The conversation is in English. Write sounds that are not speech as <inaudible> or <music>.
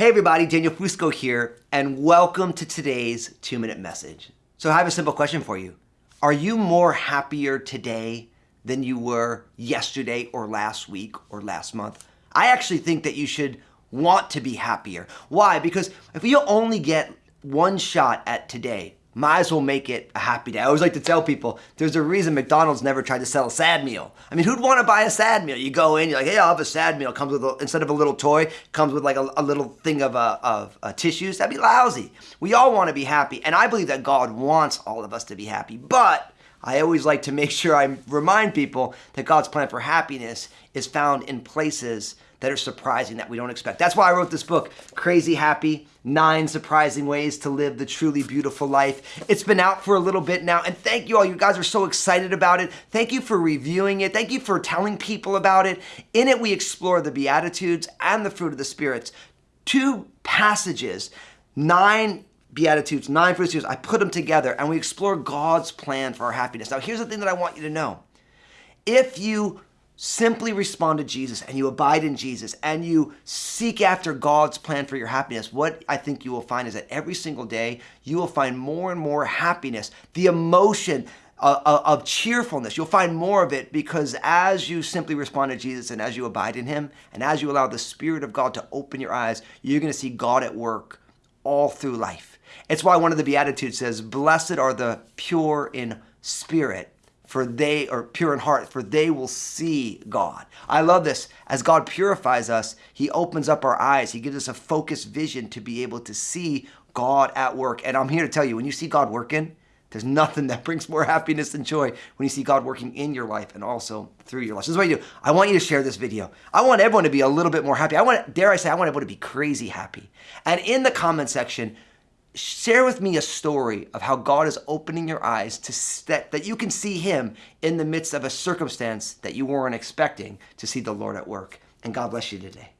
Hey everybody, Daniel Fusco here, and welcome to today's two minute message. So I have a simple question for you. Are you more happier today than you were yesterday or last week or last month? I actually think that you should want to be happier. Why? Because if you only get one shot at today, might as well make it a happy day. I always like to tell people there's a reason McDonald's never tried to sell a sad meal. I mean, who'd want to buy a sad meal? You go in, you're like, hey, I'll have a sad meal. Comes with a, instead of a little toy, comes with like a, a little thing of uh, of uh, tissues. That'd be lousy. We all want to be happy, and I believe that God wants all of us to be happy. But I always like to make <laughs> sure I remind people that God's plan for happiness is found in places that are surprising that we don't expect. That's why I wrote this book, Crazy Happy Nine Surprising Ways to Live the Truly Beautiful Life. It's been out for a little bit now, and thank you all. You guys are so excited about it. Thank you for reviewing it. Thank you for telling people about it. In it, we explore the Beatitudes and the fruit of the spirits. Two passages, nine Beatitudes, nine fruits I put them together and we explore God's plan for our happiness. Now, here's the thing that I want you to know. If you simply respond to Jesus and you abide in Jesus and you seek after God's plan for your happiness, what I think you will find is that every single day you will find more and more happiness, the emotion uh, uh, of cheerfulness. You'll find more of it because as you simply respond to Jesus and as you abide in Him and as you allow the Spirit of God to open your eyes, you're going to see God at work all through life. It's why one of the Beatitudes says, Blessed are the pure in spirit for they are pure in heart, for they will see God. I love this. As God purifies us, He opens up our eyes. He gives us a focused vision to be able to see God at work. And I'm here to tell you, when you see God working, there's nothing that brings more happiness and joy when you see God working in your life and also through your life. This is what you do. I want you to share this video. I want everyone to be a little bit more happy. I want, dare I say, I want everyone to be crazy happy. And in the comment section, share with me a story of how God is opening your eyes to that, that you can see him in the midst of a circumstance that you weren't expecting to see the Lord at work. And God bless you today.